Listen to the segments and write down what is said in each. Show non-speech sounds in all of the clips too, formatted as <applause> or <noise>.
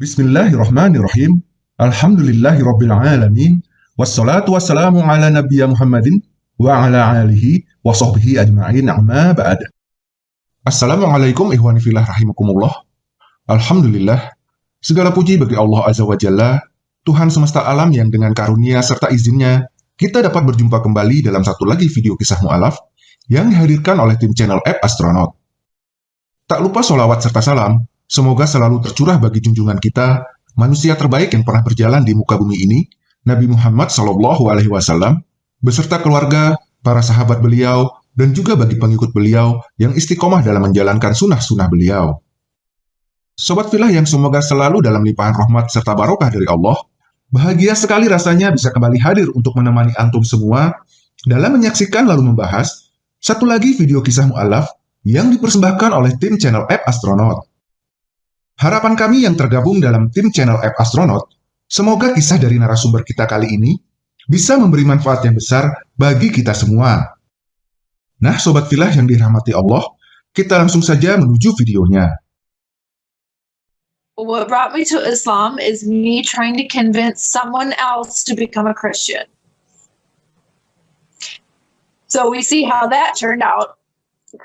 Bismillahirrahmanirrahim. Alhamdulillahirabbil alamin. Wassalatu wassalamu ala nabiyya Muhammadin wa ala alihi wa sahbihi ajma'in amma ba'd. Assalamualaikum ihwani fillah rahimakumullah. Alhamdulillah. Segala puji bagi Allah Azza wa Jalla, Tuhan semesta alam yang dengan karunia serta izinnya, kita dapat berjumpa kembali dalam satu lagi video kisah mu'alaf yang dihadirkan oleh tim channel App Astronaut. Tak lupa sholawat serta salam, semoga selalu tercurah bagi junjungan kita, manusia terbaik yang pernah berjalan di muka bumi ini, Nabi Muhammad Shallallahu Alaihi Wasallam, beserta keluarga, para sahabat beliau, dan juga bagi pengikut beliau yang istiqomah dalam menjalankan sunnah-sunnah beliau. Sobat filah yang semoga selalu dalam limpahan rahmat serta barokah dari Allah, bahagia sekali rasanya bisa kembali hadir untuk menemani antum semua dalam menyaksikan lalu membahas satu lagi video kisah mu'alaf yang dipersembahkan oleh tim channel App Astronaut. Harapan kami yang tergabung dalam tim channel App Astronaut Semoga kisah dari narasumber kita kali ini bisa memberi manfaat yang besar bagi kita semua. Nah, Sobat Filah yang dirahmati Allah, kita langsung saja menuju videonya. What brought me to Islam is me trying to convince someone else to become a Christian. So we see how that turned out.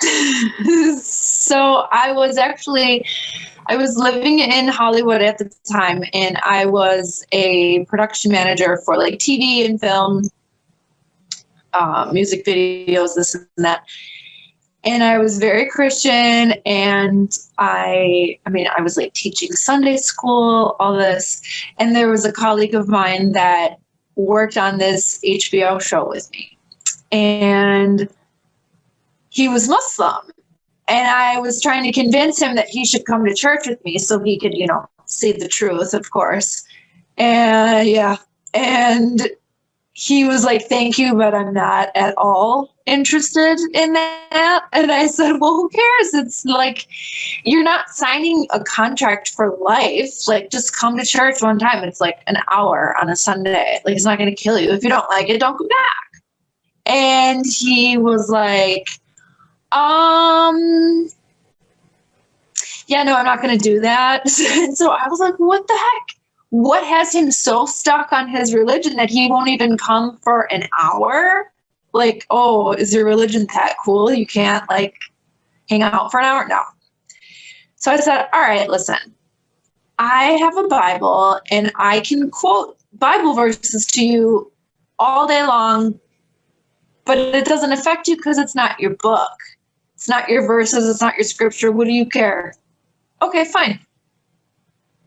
<laughs> so I was actually I was living in Hollywood at the time and I was a production manager for like TV and film, uh, music videos, this and that. And I was very Christian and I, I mean, I was like teaching Sunday school, all this. And there was a colleague of mine that worked on this HBO show with me. And he was Muslim and I was trying to convince him that he should come to church with me so he could, you know, see the truth, of course. And yeah, and he was like, Thank you, but I'm not at all interested in that. And I said, Well, who cares? It's like you're not signing a contract for life. Like, just come to church one time. It's like an hour on a Sunday. Like, it's not going to kill you. If you don't like it, don't come back. And he was like, um, yeah, no, I'm not going to do that. <laughs> so I was like, what the heck? What has him so stuck on his religion that he won't even come for an hour? Like, oh, is your religion that cool? You can't like hang out for an hour? No. So I said, all right, listen, I have a Bible and I can quote Bible verses to you all day long, but it doesn't affect you because it's not your book. It's not your verses, it's not your scripture. What do you care? Okay, fine.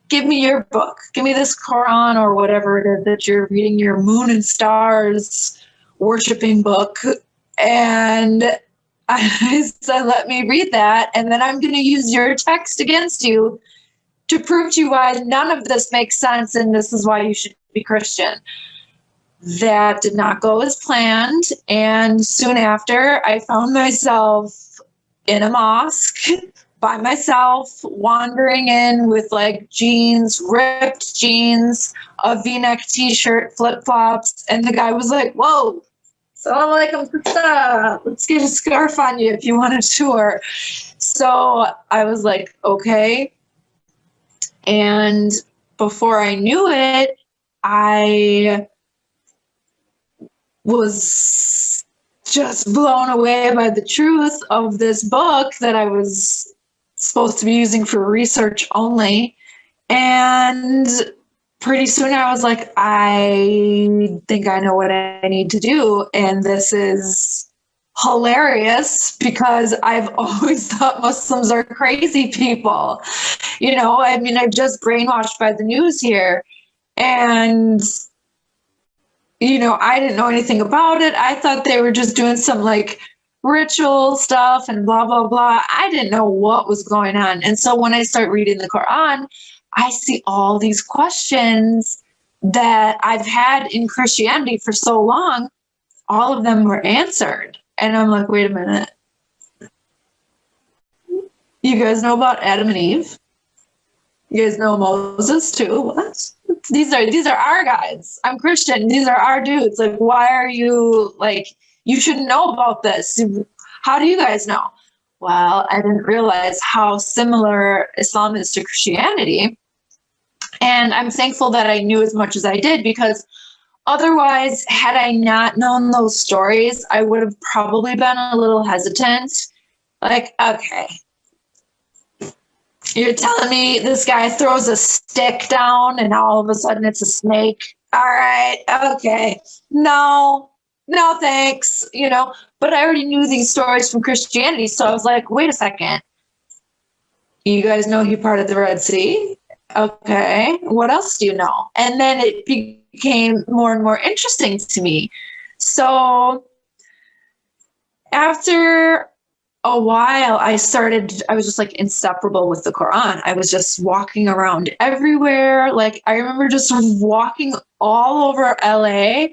Give me your book. Give me this Quran or whatever it is that you're reading, your moon and stars worshiping book. And <laughs> I said, let me read that. And then I'm going to use your text against you to prove to you why none of this makes sense and this is why you should be Christian. That did not go as planned. And soon after, I found myself in a mosque <laughs> by myself, wandering in with like jeans, ripped jeans, a v-neck t-shirt, flip-flops, and the guy was like, whoa, salaam alaikum, let's get a scarf on you if you want a tour. So I was like, okay. And before I knew it, I was just blown away by the truth of this book that I was supposed to be using for research only. And pretty soon I was like, I think I know what I need to do. And this is hilarious because I've <laughs> always thought Muslims are crazy people. You know, I mean, I'm just brainwashed by the news here. And you know, I didn't know anything about it. I thought they were just doing some like ritual stuff and blah, blah, blah. I didn't know what was going on. And so when I start reading the Quran, I see all these questions that I've had in Christianity for so long. All of them were answered. And I'm like, wait a minute. You guys know about Adam and Eve? You guys know Moses too? What? These are these are our guys. I'm Christian. These are our dudes. Like, why are you like? You shouldn't know about this. How do you guys know? Well, I didn't realize how similar Islam is to Christianity. And I'm thankful that I knew as much as I did because otherwise, had I not known those stories, I would have probably been a little hesitant. Like, okay, you're telling me this guy throws a stick down and all of a sudden it's a snake. All right, okay. No, no thanks, you know. But I already knew these stories from Christianity, so I was like, wait a second. You guys know he parted the Red Sea? Okay, what else do you know? And then it became more and more interesting to me. So after a while i started i was just like inseparable with the quran. I was just walking around everywhere. Like i remember just walking all over la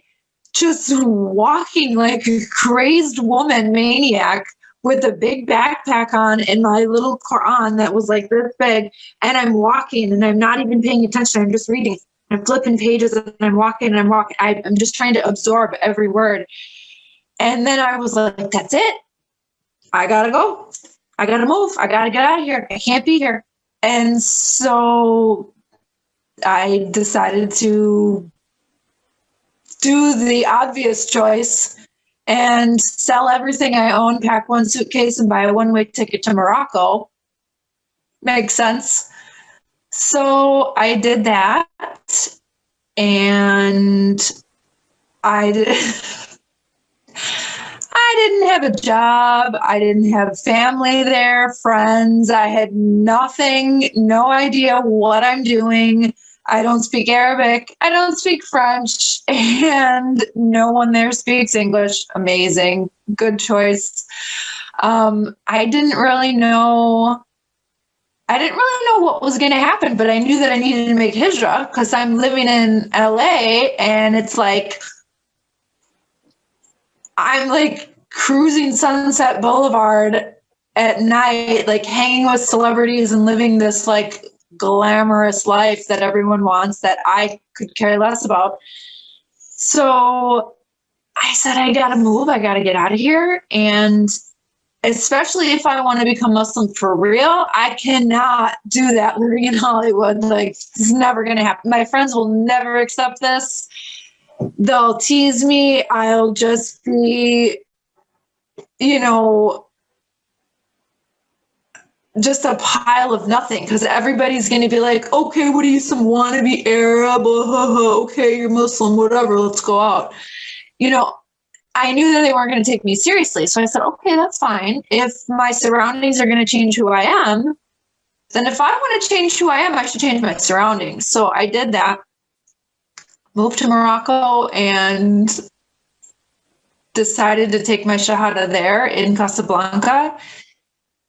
just walking like a crazed woman maniac with a big backpack on and my little quran that was like this big and i'm walking and i'm not even paying attention. I'm just reading. I'm flipping pages and i'm walking and i'm walking. I, i'm just trying to absorb every word. And then i was like that's it I gotta go. I gotta move. I gotta get out of here. I can't be here. And so I decided to do the obvious choice and sell everything I own, pack one suitcase, and buy a one way ticket to Morocco. Makes sense. So I did that. And I did. <laughs> I didn't have a job. I didn't have family there, friends. I had nothing, no idea what I'm doing. I don't speak Arabic. I don't speak French. <laughs> And no one there speaks English. Amazing. Good choice. Um, I didn't really know. I didn't really know what was going to happen, but I knew that I needed to make hijrah because I'm living in LA and it's like, I'm like cruising Sunset Boulevard at night, like hanging with celebrities and living this like glamorous life that everyone wants that I could care less about. So I said, I gotta move, I gotta get out of here. And especially if I want to become Muslim for real, I cannot do that living in Hollywood. Like, it's never gonna happen. My friends will never accept this. They'll tease me. I'll just be you know, just a pile of nothing because everybody's going to be like, okay, what are you, some wannabe Arab? Oh, <laughs> okay, you're Muslim, whatever, let's go out. You know, I knew that they weren't going to take me seriously. So I said, okay, that's fine. If my surroundings are going to change who I am, then if I want to change who I am, I should change my surroundings. So I did that, moved to Morocco, and decided to take my Shahada there in Casablanca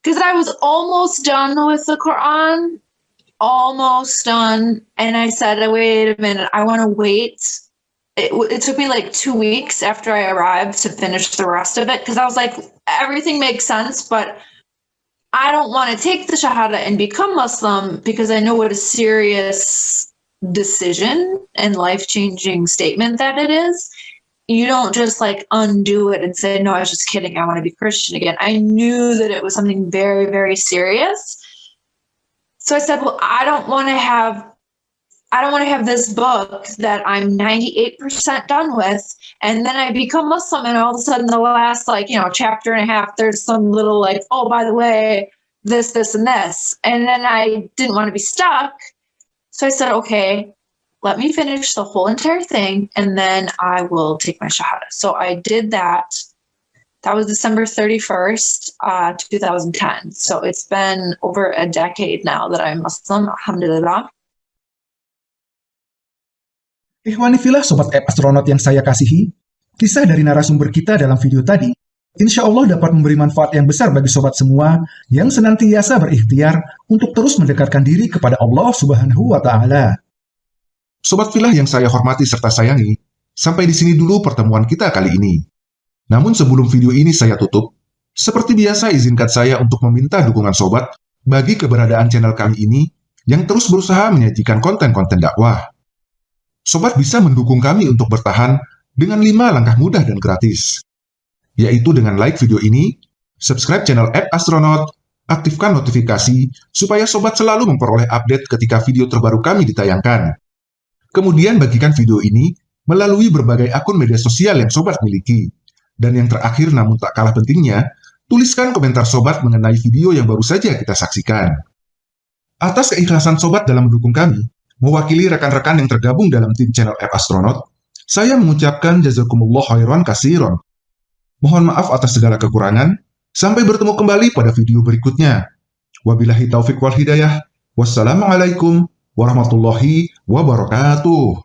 because I was almost done with the Quran, almost done. And I said, wait a minute, I want to wait. It, it took me like two weeks after I arrived to finish the rest of it because I was like, everything makes sense, but I don't want to take the Shahada and become Muslim because I know what a serious decision and life changing statement that it is you don't just like undo it and say, no, I was just kidding. I want to be Christian again. I knew that it was something very, very serious. So I said, well, I don't want to have, I don't want to have this book that I'm 98% done with. And then I become Muslim and all of a sudden the last like, you know, chapter and a half, there's some little like, oh, by the way, this, this, and this. And then I didn't want to be stuck. So I said, okay, let me finish the whole entire thing and then I will take my Shahada. So I did that. That was December 31st, uh, 2010. So it's been over a decade now that I'm Muslim, Alhamdulillah. Ikhwanifilah Sobat App Astronaut yang saya kasihi, kisah dari narasumber kita dalam video tadi insya Allah dapat memberi manfaat yang besar bagi sobat semua yang senantiasa berikhtiar untuk terus mendekatkan diri kepada Allah Subhanahu wa Ta'ala. Sobat Filah yang saya hormati serta sayangi, sampai di sini dulu pertemuan kita kali ini. Namun sebelum video ini saya tutup, seperti biasa izinkan saya untuk meminta dukungan sobat bagi keberadaan channel kami ini yang terus berusaha menyajikan konten-konten dakwah. Sobat bisa mendukung kami untuk bertahan dengan 5 langkah mudah dan gratis, yaitu dengan like video ini, subscribe channel App Astronaut, Aktifkan notifikasi supaya sobat selalu memperoleh update ketika video terbaru kami ditayangkan. Kemudian bagikan video ini melalui berbagai akun media sosial yang sobat miliki. Dan yang terakhir namun tak kalah pentingnya, tuliskan komentar sobat mengenai video yang baru saja kita saksikan. Atas keikhlasan sobat dalam mendukung kami, mewakili rekan-rekan yang tergabung dalam tim channel App Astronaut, saya mengucapkan jazakumullah khairan kasiron. Mohon maaf atas segala kekurangan, Sampai bertemu kembali pada video berikutnya. Wabillahi taufik wal hidayah. Wassalamualaikum warahmatullahi wabarakatuh.